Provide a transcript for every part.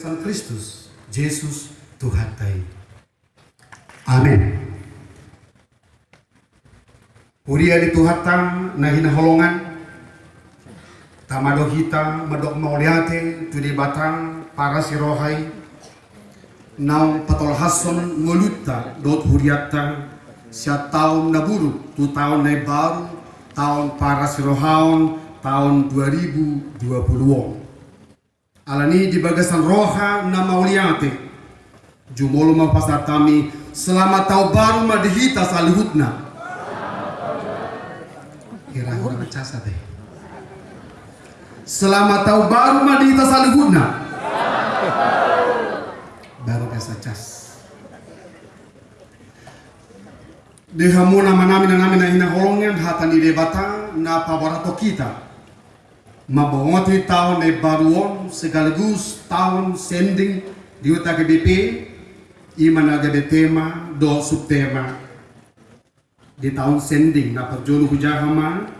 Sang Kristus, Yesus Tuhan tai. Amin. Uria di Tuhatang nahina holongan tamado hita madok mauliate tudi batang para sirohai naung patol hason ngoluta dot huriata sia tahun naburu tu tahun na baru tahun para sirohaun tahun 2020 alani di bagasan roha na mauliate jumolo mapasar kami selamat tahun baru madihita salihutna. Kira-kira macasa deh. Selamat tahun baru madihita salihutna. Baru kasa cas. Dehamu nama nami na nami na hina holongan hatan di debata na pabarato kita mabongoti tahun baruon sekaligus tahun sending di uta GBP iman aga tema do subtema. Di tahun sending na perjolu hujahama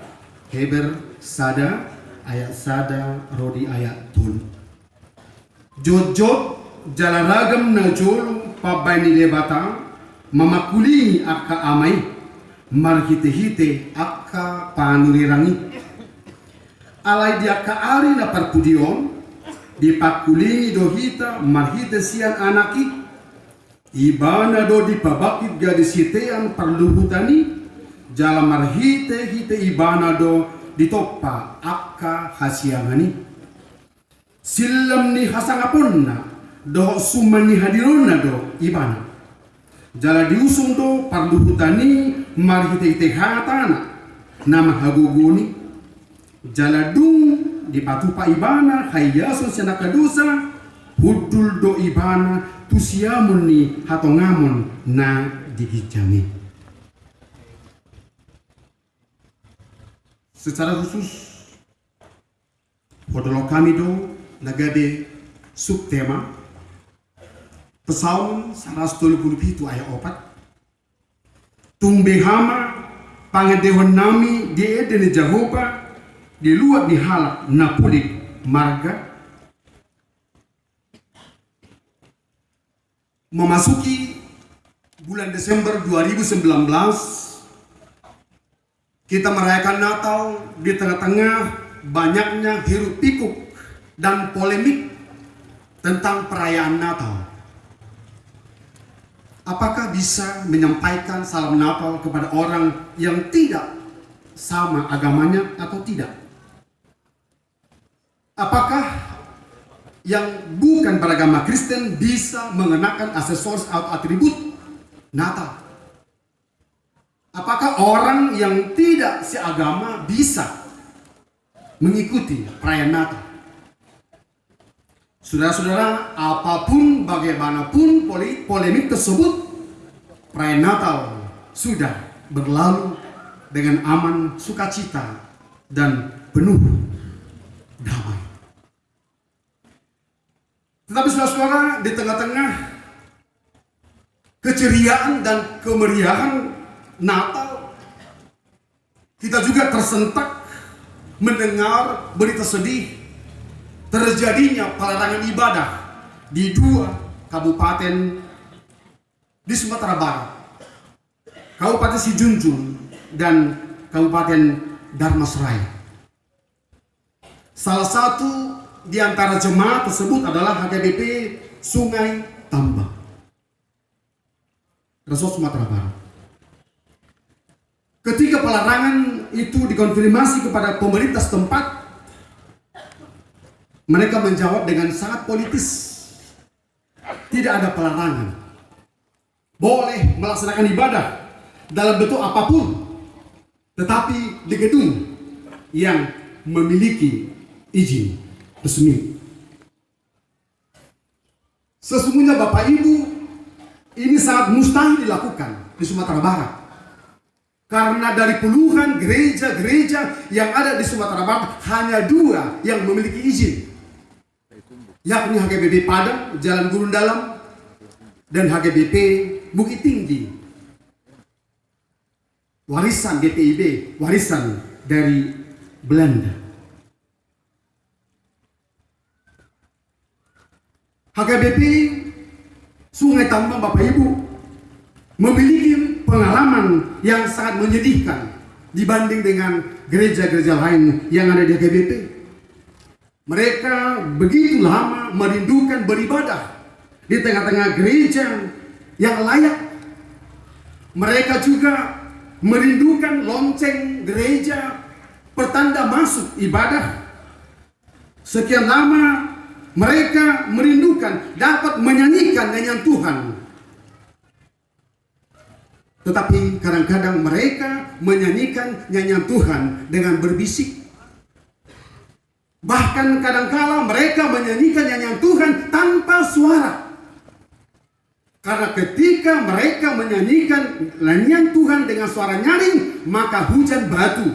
heber sada ayat sada rodi ayat tul jojot jalan ragam na jolu pabai ni debata mamakuli akka amai marhite-hite akka panurirangi alai dia kaari na parpudion di pakulingi do hita marhite sian anaki ibana do di pabakit gadi sitean perluhutani jala marhite hite ibana do di topa akka hasiangani. Silam ni hasangaponna do sumani hadirona do ibana. Jala diusung do parluhutani marhite hite hatana nama haguguni jaladung di patupa ibana hayaso sana kadusa hudul do ibana tusiamun ni hatongamon na digijami secara khusus Podolo kami do nagade subtema. Pesawun saras tolu itu ayat opat. Tumbe hama pangadewan nami di edene Jehovah di luar di halak Napoli marga memasuki bulan Desember 2019 kita merayakan Natal di tengah-tengah banyaknya hiruk pikuk dan polemik tentang perayaan Natal. Apakah bisa menyampaikan salam Natal kepada orang yang tidak sama agamanya atau tidak apakah yang bukan beragama Kristen bisa mengenakan aksesoris atau atribut Natal? Apakah orang yang tidak seagama bisa mengikuti perayaan Natal? Saudara-saudara, apa pun bagaimanapun polemik tersebut, perayaan Natal sudah berlalu dengan aman, sukacita, dan penuh damai. Saudara-saudara di tengah-tengah. Keceriaan dan kemeriahan Natal. Kita juga tersentak mendengar berita sedih terjadinya pelarangan ibadah di dua kabupaten di Sumatera Barat Kabupaten Sijunjung dan Kabupaten Darmasraya. Salah satu di antara jemaat tersebut adalah HKBP Sungai Tambang. Resort Sumatera Barat. Ketika pelarangan itu dikonfirmasi kepada pemerintah setempat, mereka menjawab dengan sangat politis. Tidak ada pelarangan. Boleh melaksanakan ibadah dalam bentuk apa pun, tetapi di gedung yang memiliki izin resmi. Sesungguhnya Bapak Ibu, ini sangat mustahil dilakukan di Sumatera Barat. Karena dari puluhan gereja-gereja yang ada di Sumatera Barat, hanya dua yang memiliki izin. Yakni HGBP Padang, Jalan Gurun Dalam, dan HGBP Bukit Tinggi. Warisan GPIB, warisan dari Belanda. HKBP Sungai Tambang Bapak Ibu memiliki pengalaman yang sangat menyedihkan dibanding dengan gereja-gereja lain yang ada di HKBP. Mereka begitu lama merindukan beribadah di tengah-tengah gereja yang layak. Mereka juga merindukan lonceng gereja pertanda masuk ibadah. Sekian lama mereka merindukan dapat menyanyikan nyanyian Tuhan. Tetapi kadang-kadang mereka menyanyikan nyanyian Tuhan dengan berbisik. Bahkan kadang-kala mereka menyanyikan nyanyian Tuhan tanpa suara. Karena ketika mereka menyanyikan nyanyian Tuhan dengan suara nyaring, maka hujan batu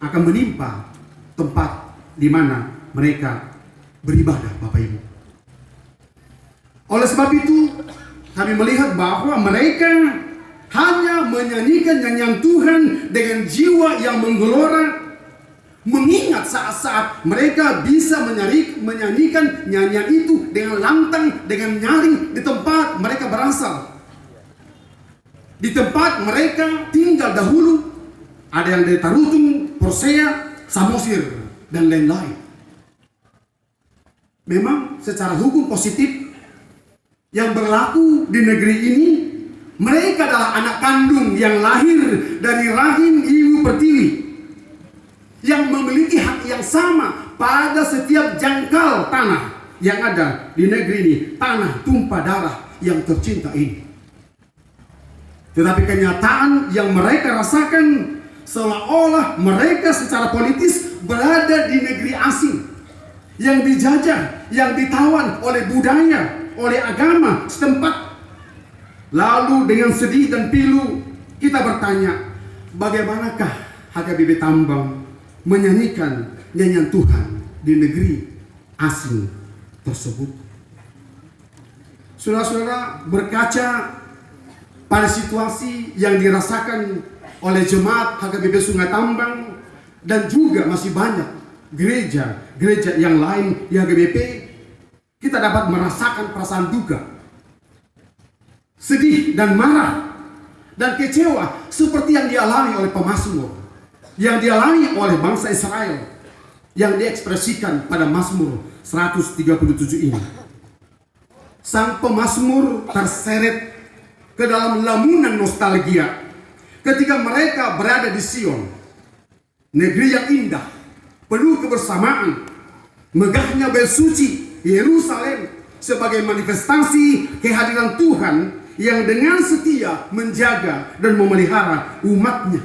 akan menimpa tempat di mana mereka beribadah Bapak Ibu. Oleh sebab itu kami melihat bahwa mereka hanya menyanyikan nyanyian Tuhan dengan jiwa yang menggelora mengingat saat-saat mereka bisa menyari, menyanyikan nyanyian itu dengan lantang, dengan nyaring di tempat mereka berasal. Di tempat mereka tinggal dahulu, ada yang dari Tarutung, Persea, Samosir, dan lain-lain. Memang secara hukum positif yang berlaku di negeri ini mereka adalah anak kandung yang lahir dari rahim ibu pertiwi yang memiliki hak yang sama pada setiap jangkal tanah yang ada di negeri ini tanah tumpah darah yang tercinta ini. Tetapi kenyataan yang mereka rasakan seolah-olah mereka secara politis berada di negeri asing yang dijajah, yang ditawan oleh budaya, oleh agama setempat. Lalu dengan sedih dan pilu kita bertanya, bagaimanakah HKBP Tambang menyanyikan nyanyian Tuhan di negeri asing tersebut? Saudara-saudara berkaca pada situasi yang dirasakan oleh jemaat HKBP Sungai Tambang dan juga masih banyak gereja-gereja yang lain di HGBP, kita dapat merasakan perasaan duka, sedih dan marah dan kecewa seperti yang dialami oleh pemazmur, yang dialami oleh bangsa Israel, yang diekspresikan pada Mazmur 137 ini. Sang pemazmur terseret ke dalam lamunan nostalgia ketika mereka berada di Sion, negeri yang indah, penuh kebersamaan, megahnya bel suci Yerusalem sebagai manifestasi kehadiran Tuhan yang dengan setia menjaga dan memelihara umatnya.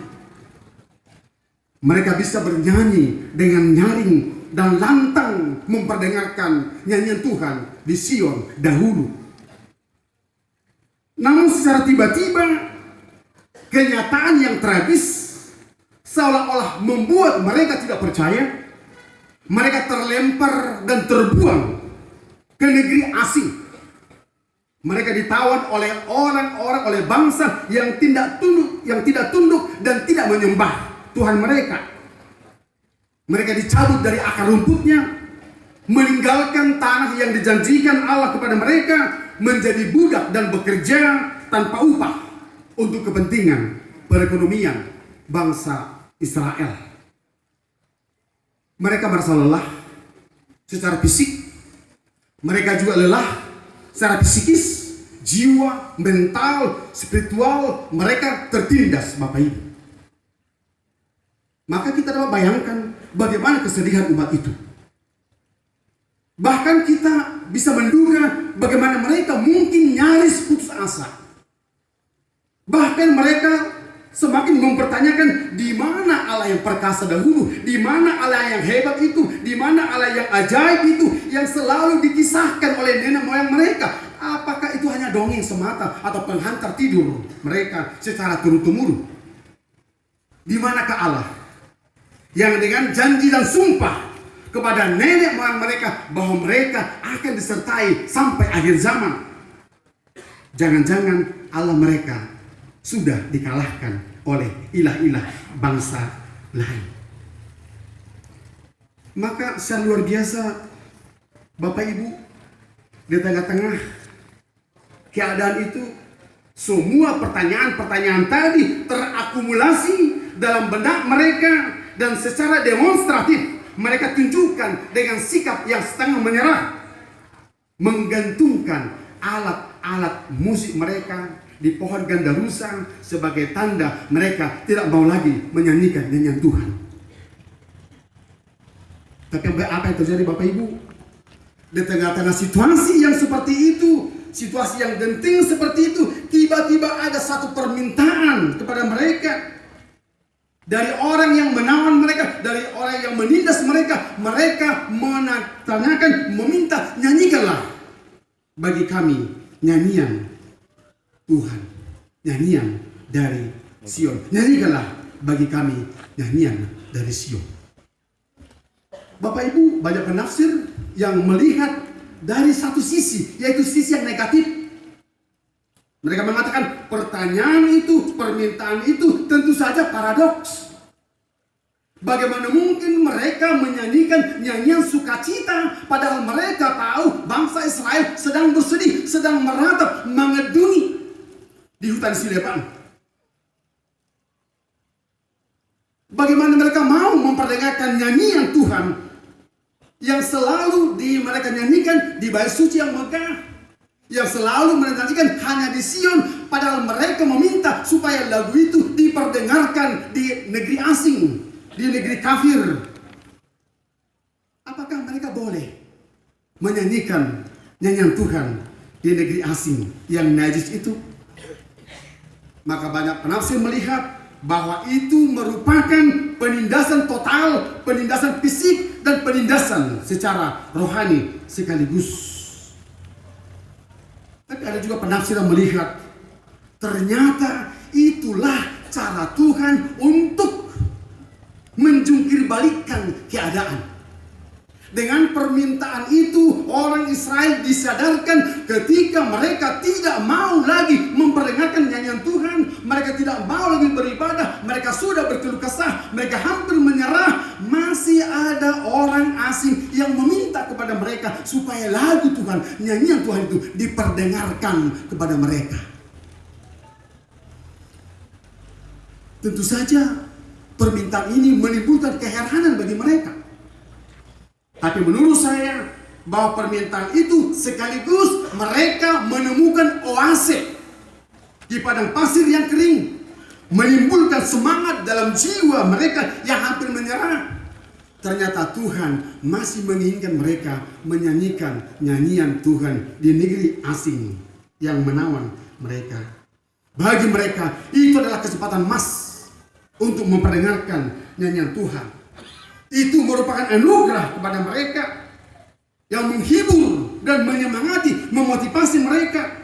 Mereka bisa bernyanyi dengan nyaring dan lantang memperdengarkan nyanyian Tuhan di Sion dahulu. Namun secara tiba-tiba kenyataan yang tragis seolah-olah membuat mereka tidak percaya. Mereka terlempar dan terbuang ke negeri asing. Mereka ditawan oleh orang-orang, oleh bangsa yang tidak tunduk, yang tidak tunduk dan tidak menyembah Tuhan mereka. Mereka dicabut dari akar rumputnya, meninggalkan tanah yang dijanjikan Allah kepada mereka, menjadi budak dan bekerja tanpa upah untuk kepentingan perekonomian bangsa Israel. Mereka merasa lelah secara fisik, mereka juga lelah secara psikis, jiwa, mental, spiritual, mereka tertindas Bapak Ibu. Maka kita dapat bayangkan bagaimana kesedihan umat itu. Bahkan kita bisa menduga bagaimana mereka mungkin nyaris putus asa. Bahkan mereka semakin mempertanyakan di mana Allah yang perkasa dahulu, di mana Allah yang hebat itu, di mana Allah yang ajaib itu yang selalu dikisahkan oleh nenek moyang mereka. Apakah itu hanya dongeng semata atau penghantar tidur mereka secara turun-temurun? Di manakah Allah yang dengan janji dan sumpah kepada nenek moyang mereka bahwa mereka akan disertai sampai akhir zaman? Jangan-jangan Allah mereka sudah dikalahkan oleh ilah-ilah bangsa lain. Maka secara luar biasa Bapak Ibu di tengah-tengah keadaan itu semua pertanyaan-pertanyaan tadi terakumulasi dalam benak mereka dan secara demonstratif mereka tunjukkan dengan sikap yang setengah menyerah menggantungkan alat-alat musik mereka di pohon gandarusa sebagai tanda mereka tidak mau lagi menyanyikan nyanyian Tuhan. Tapi apa yang terjadi Bapak Ibu? Di tengah-tengah situasi yang seperti itu, situasi yang genting seperti itu, tiba-tiba ada satu permintaan kepada mereka dari orang yang menawan mereka, dari orang yang menindas mereka, mereka menanyakan, meminta, nyanyikanlah bagi kami nyanyian Tuhan, nyanyian dari Sion. Nyanyikanlah bagi kami nyanyian dari Sion. Bapak Ibu banyak penafsir yang melihat dari satu sisi, yaitu sisi yang negatif. Mereka mengatakan pertanyaan itu, permintaan itu tentu saja paradoks. Bagaimana mungkin mereka menyanyikan nyanyian sukacita padahal mereka tahu bangsa Israel sedang bersedih, sedang meratap, mengedungi di hutan Silepan. Bagaimana mereka mau memperdengarkan nyanyian Tuhan yang selalu di mereka nyanyikan di bait suci yang megah yang selalu menantikan hanya di Sion padahal mereka meminta supaya lagu itu diperdengarkan di negeri asing di negeri kafir apakah mereka boleh menyanyikan nyanyian Tuhan di negeri asing yang najis itu maka banyak penafsir melihat bahwa itu merupakan penindasan total, penindasan fisik dan penindasan secara rohani sekaligus. Tapi ada juga penafsir yang melihat ternyata itulah cara Tuhan untuk menjungkir balikan keadaan. Dengan permintaan itu orang Israel disadarkan ketika mereka tidak mau lagi memperdengarkan nyanyian Tuhan, mereka tidak mau lagi beribadah, mereka sudah berkeluh kesah, mereka hampir menyerah, masih ada orang asing yang meminta kepada mereka supaya lagu Tuhan, nyanyian Tuhan itu diperdengarkan kepada mereka. Tentu saja permintaan ini menimbulkan keheranan bagi mereka. Tapi menurut saya bahwa permintaan itu sekaligus mereka menemukan oase di padang pasir yang kering. Menimbulkan semangat dalam jiwa mereka yang hampir menyerah. Ternyata Tuhan masih menginginkan mereka menyanyikan nyanyian Tuhan di negeri asing yang menawan mereka. Bagi mereka itu adalah kesempatan emas untuk memperdengarkan nyanyian Tuhan itu merupakan anugerah kepada mereka yang menghibur dan menyemangati, memotivasi mereka.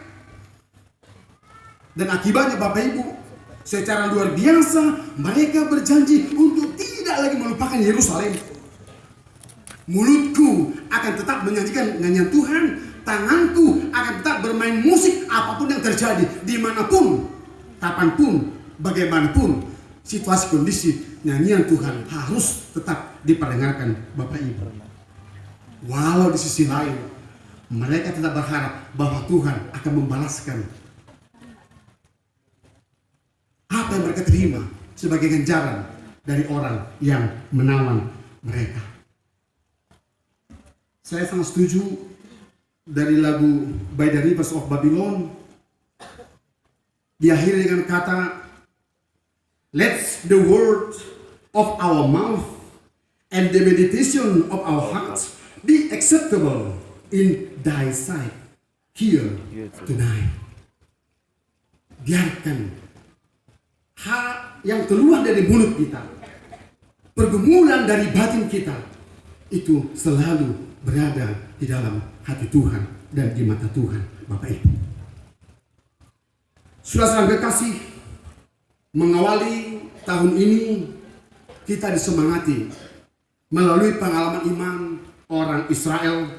Dan akibatnya Bapak Ibu, secara luar biasa mereka berjanji untuk tidak lagi melupakan Yerusalem. Mulutku akan tetap menyanyikan nyanyian Tuhan, tanganku akan tetap bermain musik apa pun yang terjadi, di mana pun, kapan pun, bagaimanapun, situasi kondisi nyanyian Tuhan harus tetap diperdengarkan Bapak Ibu. Walau di sisi lain mereka tetap berharap bahwa Tuhan akan membalaskan apa yang mereka terima sebagai ganjaran dari orang yang menawan mereka. Saya sangat setuju dari lagu By the Rivers of Babylon diakhiri dengan kata Let the word of our mouth and the meditation of our hearts be acceptable in thy sight here tonight. Biarkan hak yang keluar dari mulut kita, pergumulan dari batin kita, itu selalu berada di dalam hati Tuhan dan di mata Tuhan, Bapak Ibu. Sudah sampai kasih mengawali tahun ini kita disemangati melalui pengalaman iman orang Israel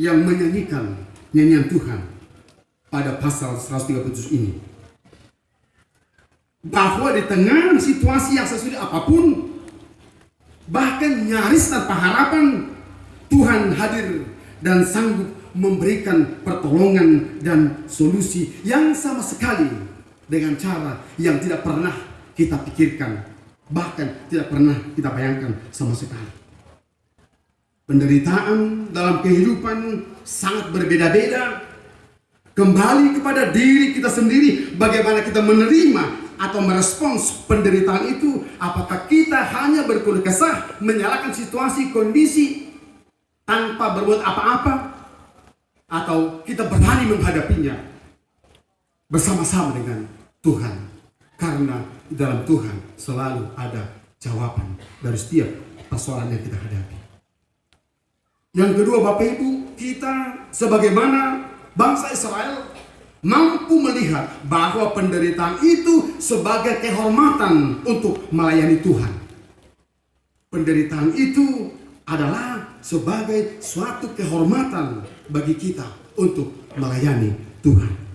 yang menyanyikan nyanyian Tuhan pada pasal 137 ini. Bahwa di tengah situasi yang sesulit apa pun, bahkan nyaris tanpa harapan, Tuhan hadir dan sanggup memberikan pertolongan dan solusi yang sama sekali dengan cara yang tidak pernah kita pikirkan, bahkan tidak pernah kita bayangkan sama sekali. Penderitaan dalam kehidupan sangat berbeda-beda. Kembali kepada diri kita sendiri, bagaimana kita menerima atau merespons penderitaan itu. Apakah kita hanya berkeluh kesah, menyalahkan situasi, kondisi, tanpa berbuat apa-apa? Atau kita berani menghadapinya bersama-sama dengan Tuhan. Karena di dalam Tuhan selalu ada jawaban dari setiap persoalan yang kita hadapi. Yang kedua Bapak Ibu, kita sebagaimana bangsa Israel mampu melihat bahwa penderitaan itu sebagai kehormatan untuk melayani Tuhan. Penderitaan itu adalah sebagai suatu kehormatan bagi kita untuk melayani Tuhan.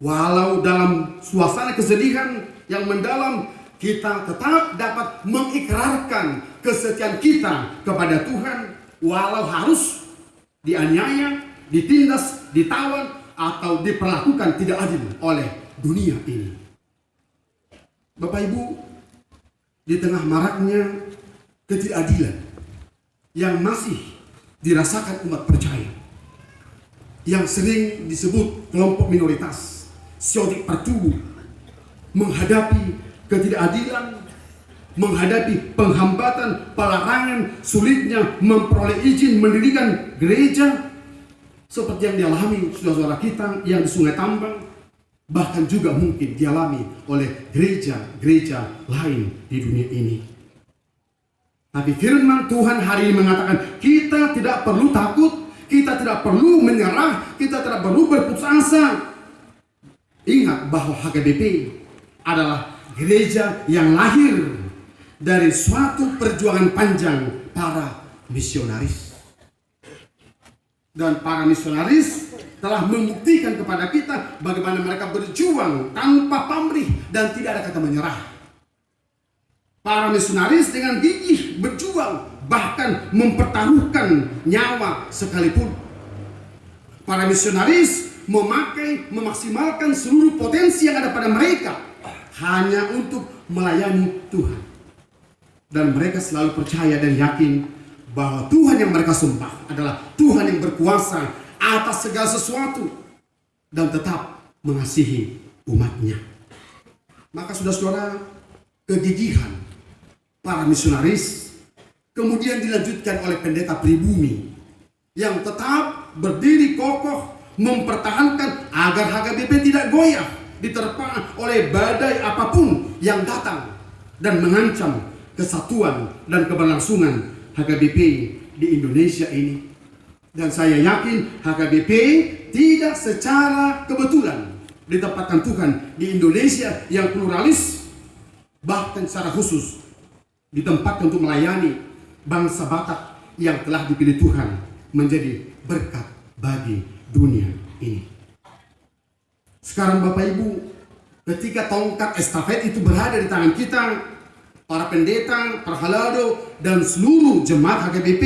Walau dalam suasana kesedihan yang mendalam, kita tetap dapat mengikrarkan kesetiaan kita kepada Tuhan walau harus dianiaya, ditindas, ditawan, atau diperlakukan tidak adil oleh dunia ini. Bapak Ibu, di tengah maraknya ketidakadilan yang masih dirasakan umat percaya, yang sering disebut kelompok minoritas, siotik pertubuh, menghadapi ketidakadilan, menghadapi penghambatan, pelarangan, sulitnya memperoleh izin mendirikan gereja seperti yang dialami saudara-saudara kita yang di Sungai Tambang bahkan juga mungkin dialami oleh gereja-gereja lain di dunia ini. Tapi firman Tuhan hari ini mengatakan kita tidak perlu takut, kita tidak perlu menyerah, kita tidak perlu berputus asa. Ingat bahwa HKBP adalah gereja yang lahir dari suatu perjuangan panjang para misionaris. Dan para misionaris telah membuktikan kepada kita bagaimana mereka berjuang tanpa pamrih dan tidak ada kata menyerah. Para misionaris dengan gigih berjuang bahkan mempertaruhkan nyawa sekalipun. Para misionaris memakai, memaksimalkan seluruh potensi yang ada pada mereka hanya untuk melayani Tuhan. Dan mereka selalu percaya dan yakin bahwa Tuhan yang mereka sembah adalah Tuhan yang berkuasa atas segala sesuatu dan tetap mengasihi umatnya. Maka saudara-saudara, kegigihan para misionaris kemudian dilanjutkan oleh pendeta pribumi yang tetap berdiri kokoh mempertahankan agar HKBP tidak goyah diterpa oleh badai apa pun yang datang dan mengancam kesatuan dan keberlangsungan HKBP di Indonesia ini. Dan saya yakin HKBP tidak secara kebetulan ditempatkan Tuhan di Indonesia yang pluralis, bahkan secara khusus ditempatkan untuk melayani bangsa Batak yang telah dipilih Tuhan menjadi berkat bagi dunia ini. Sekarang Bapak Ibu, ketika tongkat estafet itu berada di tangan kita, para pendeta, para halado, dan seluruh jemaat HKBP,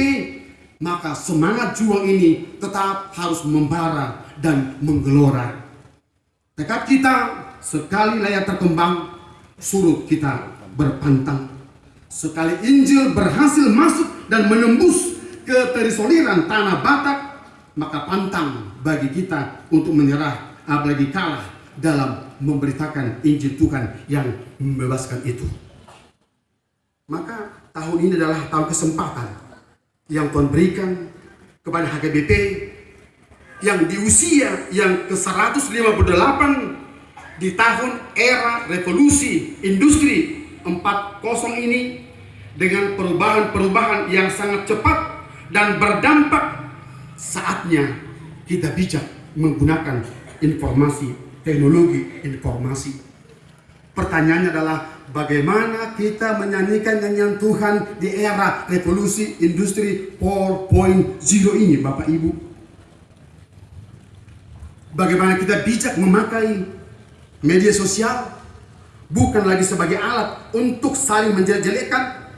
maka semangat juang ini tetap harus membara dan menggelora. Tekad kita sekali layak terkembang, surut kita berpantang. Sekali Injil berhasil masuk dan menembus ke terisoleran tanah Batak, maka pantang bagi kita untuk menyerah, apalagi kalah dalam memberitakan Injil Tuhan yang membebaskan itu. Maka tahun ini adalah tahun kesempatan yang Tuhan berikan kepada HKBP yang di usia yang ke-158 di tahun era revolusi industri 40 ini dengan perubahan-perubahan yang sangat cepat dan berdampak saatnya kita bijak menggunakan informasi teknologi informasi pertanyaannya adalah bagaimana kita menyanyikan nyanyian Tuhan di era revolusi industri 4.0 ini Bapak Ibu. Bagaimana kita bijak memakai media sosial bukan lagi sebagai alat untuk saling menjelek-jelekan,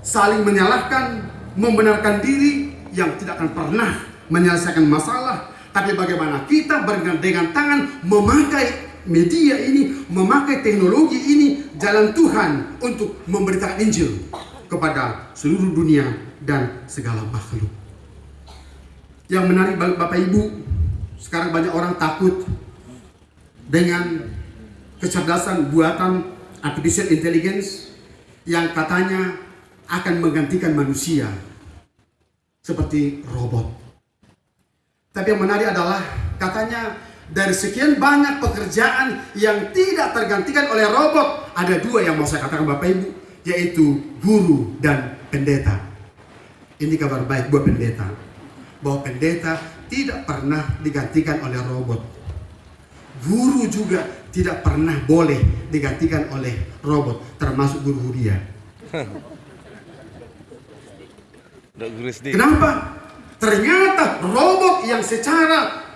saling menyalahkan, membenarkan diri yang tidak akan pernah menyelesaikan masalah, tapi bagaimana kita bergandengan tangan memakai media ini, memakai teknologi ini, jalan Tuhan untuk memberitakan Injil kepada seluruh dunia dan segala makhluk. Yang menarik Bapak Ibu, sekarang banyak orang takut dengan kecerdasan buatan artificial intelligence yang katanya akan menggantikan manusia seperti robot. Tapi yang menarik adalah katanya dari sekian banyak pekerjaan yang tidak tergantikan oleh robot, ada dua yang mau saya katakan Bapak Ibu, yaitu guru dan pendeta. Ini kabar baik buat pendeta, bahwa pendeta tidak pernah digantikan oleh robot. Guru juga tidak pernah boleh digantikan oleh robot, termasuk guru Huria. Kenapa? Ternyata robot yang secara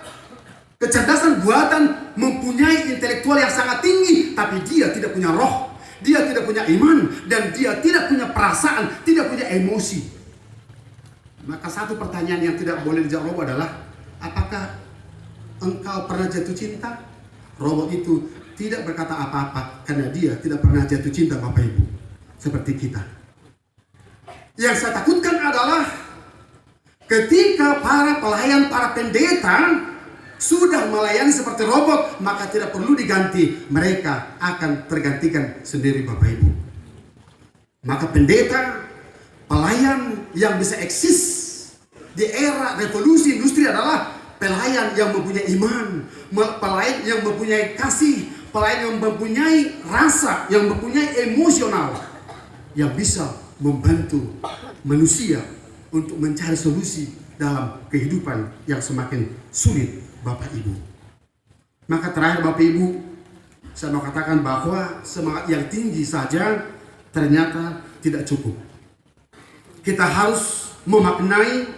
kecerdasan buatan mempunyai intelektual yang sangat tinggi, tapi dia tidak punya roh, dia tidak punya iman, dan dia tidak punya perasaan, tidak punya emosi. Maka satu pertanyaan yang tidak boleh dijawab adalah, apakah engkau pernah jatuh cinta? Robot itu tidak berkata apa-apa karena dia tidak pernah jatuh cinta Bapak Ibu seperti kita. Yang saya takutkan adalah ketika para pelayan, para pendeta sudah melayani seperti robot, maka tidak perlu diganti. Mereka akan tergantikan sendiri Bapak Ibu. Maka pendeta, pelayan yang bisa eksis di era revolusi industri adalah pelayan yang mempunyai iman, pelayan yang mempunyai kasih, pelayan yang mempunyai rasa, yang mempunyai emosional, yang bisa membantu manusia untuk mencari solusi dalam kehidupan yang semakin sulit Bapak Ibu. Maka terakhir Bapak Ibu, saya mau katakan bahwa semangat yang tinggi saja ternyata tidak cukup. Kita harus memaknai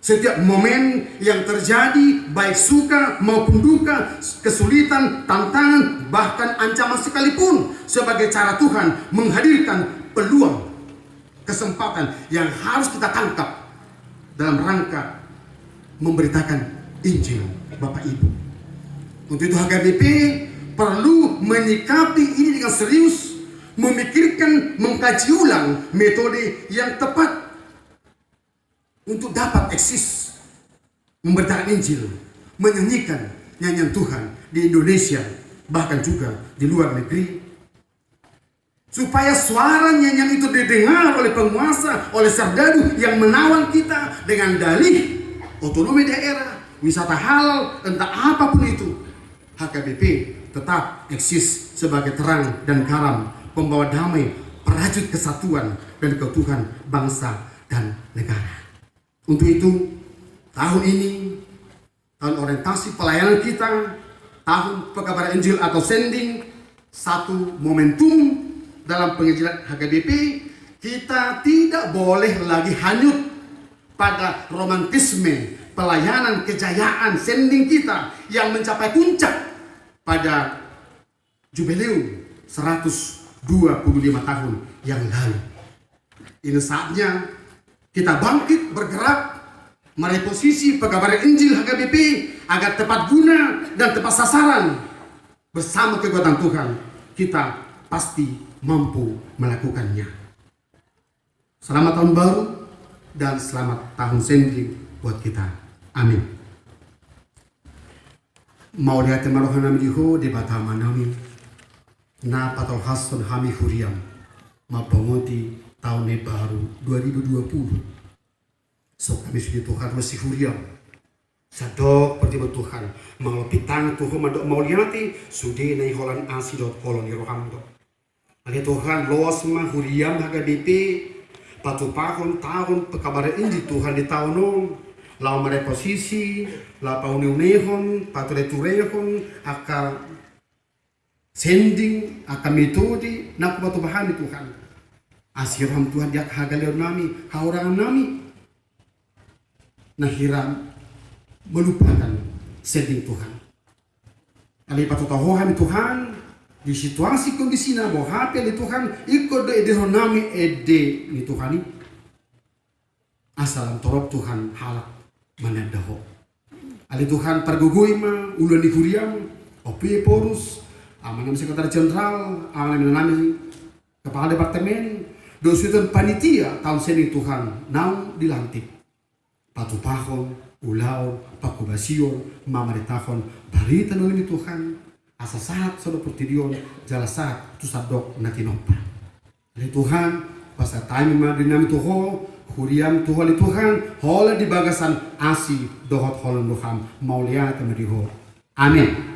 setiap momen yang terjadi baik suka maupun duka, kesulitan, tantangan, bahkan ancaman sekalipun sebagai cara Tuhan menghadirkan peluang kesempatan yang harus kita tangkap dalam rangka memberitakan Injil Bapak Ibu. Untuk itu HKBP perlu menyikapi ini dengan serius, memikirkan, mengkaji ulang metode yang tepat untuk dapat eksis memberitakan Injil, menyanyikan nyanyian Tuhan di Indonesia, bahkan juga di luar negeri Supaya suara nyanyian itu didengar oleh penguasa, oleh serdadu yang menawan kita dengan dalih otonomi daerah, wisata halal, entah apa pun itu. HKBP tetap eksis sebagai terang dan garam, pembawa damai, perajut kesatuan dan keutuhan bangsa dan negara. Untuk itu, tahun ini, tahun orientasi pelayanan kita, tahun pekabaran Injil atau sending, satu momentum dalam penginjilan HKBP kita tidak boleh lagi hanyut pada romantisme pelayanan kejayaan sending kita yang mencapai puncak pada jubileum 125 tahun yang lalu. Ini saatnya kita bangkit bergerak meraih posisi pekabaran Injil HKBP agar tepat guna dan tepat sasaran bersama kekuatan Tuhan kita pasti mampu melakukannya. Selamat tahun baru dan selamat tahun sendiri buat kita. Amin. Mau lihat marohan nami diho di batama nami na patol hasun hami huriam ma pengoti tahun baru 2020. So kami sudah Tuhan masih huriam Sadok pertiba Tuhan mengelopi tangan Tuhan madok mau liati sudah naik holan asidot kolon roham dok Ali Tuhan los mah huriam haga DP patu pahon tahun pekabaran ini Tuhan di tahun lau mere posisi lau pauni unehon patu returehon aka sending aka metode nak batu bahan di Tuhan. Asiram Tuhan dia haga leon nami haurangan nami. Nah hiram melupakan sending Tuhan. Ali patu tahohan Tuhan di situasi kondisi na bo hape ni Tuhan iko do ede honami ede ni Tuhan. Asalam torop Tuhan halak manadaho. Ali Tuhan pergugui ma ulan di kuriam opi porus amanam sekretaris jenderal amanam nami kepala departemen dosutan panitia tahun seni Tuhan nau dilantik. Patu pahon ulau paku basio mama di tahun barita nolimi Tuhan asa saat sodo putidion jala saat tu sabdok nakinopa Ali Tuhan pas time ma dinami tuho Huriam Tuhan Tuhan hola di bagasan asi dohot holan Tuhan maulia temeriho. Amin.